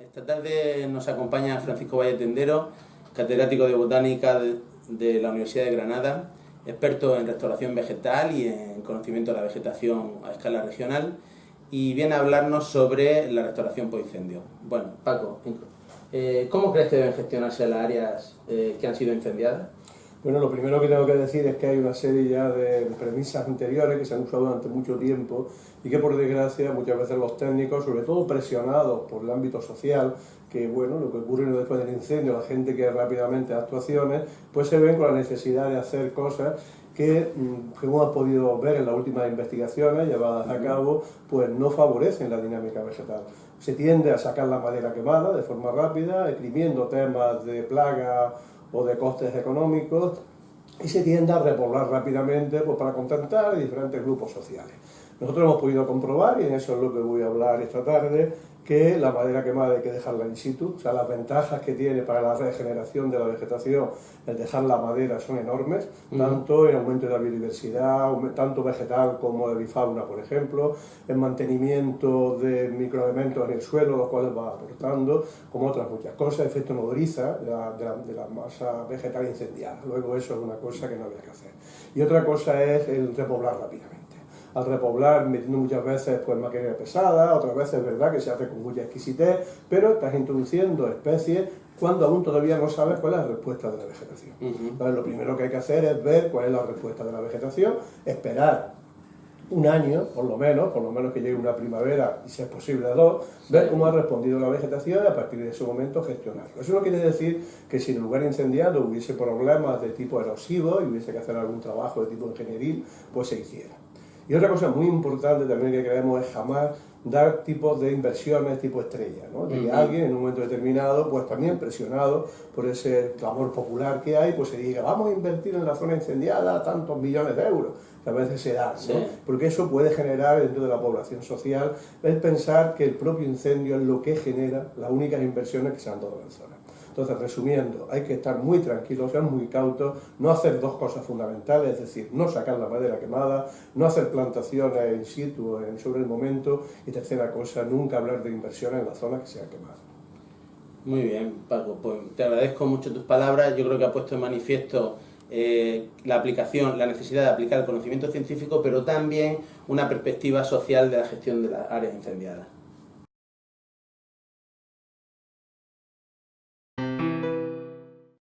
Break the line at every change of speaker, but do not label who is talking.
Esta tarde nos acompaña Francisco Valle Tendero, catedrático de Botánica de, la Universidad de Granada, experto en restauración vegetal y en conocimiento de la vegetación a escala regional, y viene a hablarnos sobre la restauración por incendio. Bueno, Paco, eh, ¿cómo crees que deben gestionarse las áreas eh, que han sido incendiadas?
Bueno, lo primero que tengo que decir es que hay una serie ya de premisas anteriores que se han usado durante mucho tiempo y que por desgracia muchas veces los técnicos, sobre todo presionados por el ámbito social, que bueno, lo que ocurre después del incendio, la gente que rápidamente actuaciones, pues se ven con la necesidad de hacer cosas que, mm, como hemos podido ver en las últimas investigaciones llevadas a cabo, pues no favorecen la dinámica vegetal. Se tiende a sacar la madera quemada de forma rápida, exprimiendo temas de plaga o de costes económicos y se tiende a repoblar rápidamente pues, para contentar diferentes grupos sociales. Nosotros hemos podido comprobar, y en eso es lo que voy a hablar esta tarde, que la madera quemada hay que dejarla in situ, o sea, las ventajas que tiene para la regeneración de la vegetación el dejar la madera son enormes, tanto en aumento de la biodiversidad, tanto vegetal como de bifauna, por ejemplo, en mantenimiento de microelementos en el suelo, los cuales va aportando, como otras muchas cosas, efecto nodriza de la, de la masa vegetal incendiada. Luego eso es una cosa que no había que hacer. Y otra cosa es el repoblar rápidamente al repoblar metiendo muchas veces pues, maquinaria pesada, otras veces es verdad que se hace con mucha exquisitez, pero estás introduciendo especies cuando aún todavía no sabes cuál es la respuesta de la vegetación. Entonces lo primero que hay que hacer es ver cuál es la respuesta de la vegetación, esperar un año, por lo menos, por lo menos que llegue una primavera y si es posible dos, ver cómo ha respondido la vegetación y a partir de ese momento gestionarlo. Eso no quiere decir que si en el lugar incendiado hubiese problemas de tipo erosivo y hubiese que hacer algún trabajo de tipo ingenieril, pues se hiciera. Y otra cosa muy importante también que queremos es jamás dar tipos de inversiones tipo estrella, ¿no? De que alguien en un momento determinado, pues también presionado por ese clamor popular que hay, pues se diga, vamos a invertir en la zona incendiada tantos millones de euros, que a veces se da, ¿no? Porque eso puede generar dentro de la población social el pensar que el propio incendio es lo que genera las únicas inversiones que se han dado en la zona. Entonces, resumiendo, hay que estar muy tranquilos, ser muy cautos, no hacer dos cosas fundamentales, es decir, no sacar la madera quemada, no hacer plantaciones in situ sobre el momento y tercera cosa, nunca hablar de inversiones en la zona que sea quemada.
Muy bien, Paco, pues te agradezco mucho tus palabras, yo creo que has puesto en manifiesto eh, la aplicación, la necesidad de aplicar el conocimiento científico, pero también una perspectiva social de la gestión de las áreas incendiadas.